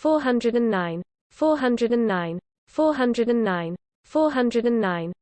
409 409 409 409